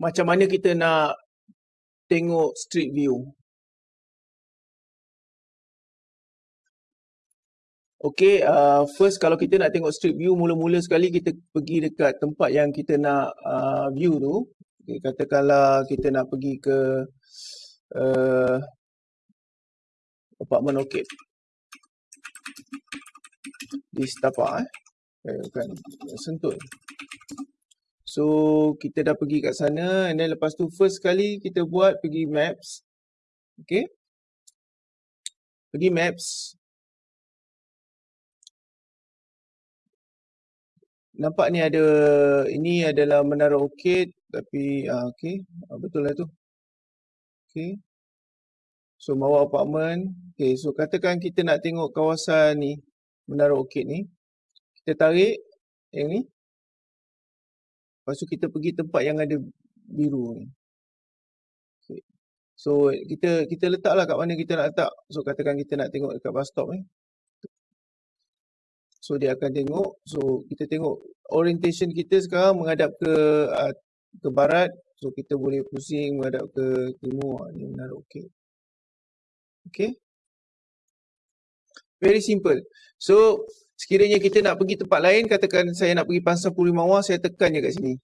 macam mana kita nak tengok street view. Okay, uh, first kalau kita nak tengok street view, mula-mula sekali kita pergi dekat tempat yang kita nak uh, view tu. Okay, katakanlah kita nak pergi ke uh, apartment orchid. Di setapak eh. eh bukan, sentuh. So, kita dah pergi kat sana and then lepas tu first sekali kita buat pergi maps. Okay. Pergi maps. nampak ni ada ini adalah menara orchid tapi uh, okey uh, betul lah tu okey so bawa apartment okey so katakan kita nak tengok kawasan ni menara orchid ni kita tarik yang ni lepas tu kita pergi tempat yang ada biru ni okay. so kita kita letaklah kat mana kita nak letak so katakan kita nak tengok dekat bus stop ni So dia akan tengok. So kita tengok orientation kita sekarang menghadap ke uh, ke barat. So kita boleh pusing menghadap ke timur. Ini benar okey. Okay. Very simple. So sekiranya kita nak pergi tempat lain, katakan saya nak pergi Pasar Puri Mawar, saya tekan je kat sini.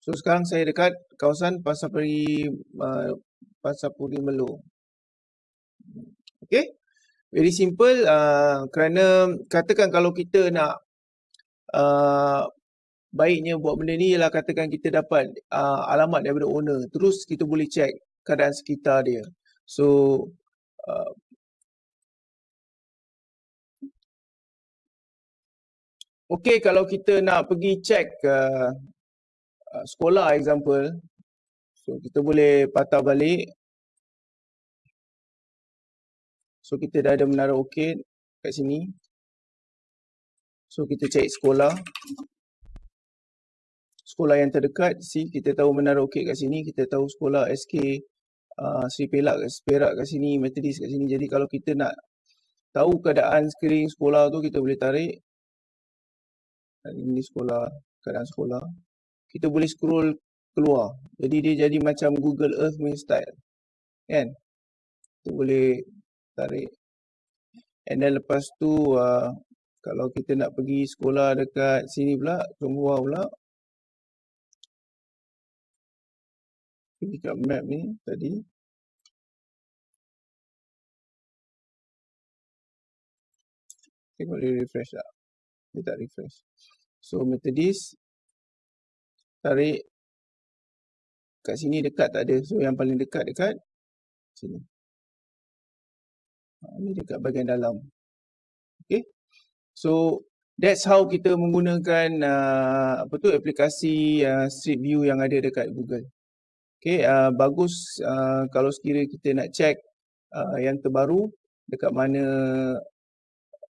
So sekarang saya dekat kawasan Pasar Puri uh, Puri Melo. Okay. Very simple uh, kerana katakan kalau kita nak uh, baiknya buat benda ni ialah katakan kita dapat uh, alamat daripada owner terus kita boleh check keadaan sekitar dia. So uh, Okay, kalau kita nak pergi check uh, uh, sekolah example, so kita boleh patah balik So kita dah ada menara orchid kat sini. So kita cari sekolah. Sekolah yang terdekat, see kita tahu menara orchid kat sini, kita tahu sekolah SK uh, Sri Pelak, Perak kat sini, Methodist kat sini. Jadi kalau kita nak tahu keadaan sekeliling sekolah tu, kita boleh tarik. Ini sekolah, keadaan sekolah. Kita boleh scroll keluar. Jadi dia jadi macam Google Earth main style. Kan? Kita boleh tarik. And then lepas tu uh, kalau kita nak pergi sekolah dekat sini pula, Chonghua pula. Pergi kat map ni tadi. Tengok dia refresh tak? Dia tak refresh. So Methodist tarik kat sini dekat tak ada. So yang paling dekat dekat sini. Ini dekat bahagian dalam. Okay. So, that's how kita menggunakan uh, apa tu aplikasi uh, Street View yang ada dekat Google. Okay, uh, bagus uh, kalau sekiranya kita nak check uh, yang terbaru dekat mana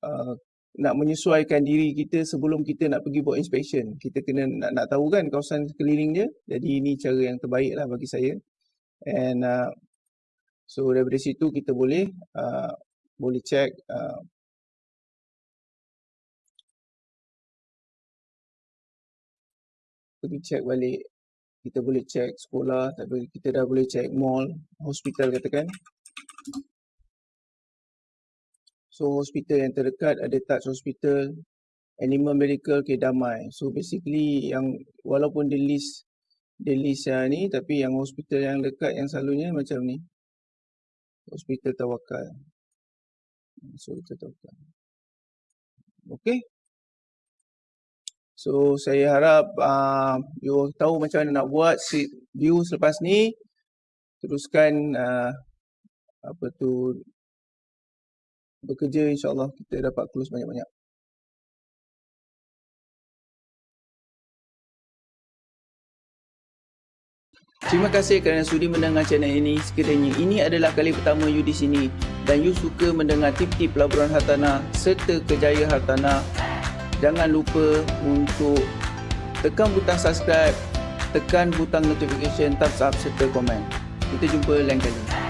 uh, nak menyesuaikan diri kita sebelum kita nak pergi buat inspection. Kita kena nak, nak tahu kan kawasan sekeliling dia. Jadi ini cara yang terbaik lah bagi saya. And uh, So daripada situ kita boleh uh, boleh check uh, pergi check balik kita boleh check sekolah tapi kita dah boleh check mall hospital katakan so hospital yang terdekat ada touch hospital animal medical ke damai so basically yang walaupun di list di list yang ni tapi yang hospital yang dekat yang selalunya macam ni hospital tawakal. So kita tawakal. Okay. So saya harap uh, you tahu macam mana nak buat view selepas ni. Teruskan uh, apa tu bekerja insyaAllah kita dapat close banyak-banyak. Terima kasih kerana sudi mendengar channel ini. Sekiranya ini adalah kali pertama you di sini dan you suka mendengar tip-tip pelaburan hartanah serta kejayaan hartanah, jangan lupa untuk tekan butang subscribe, tekan butang notification, thumbs up serta komen. Kita jumpa lain kali.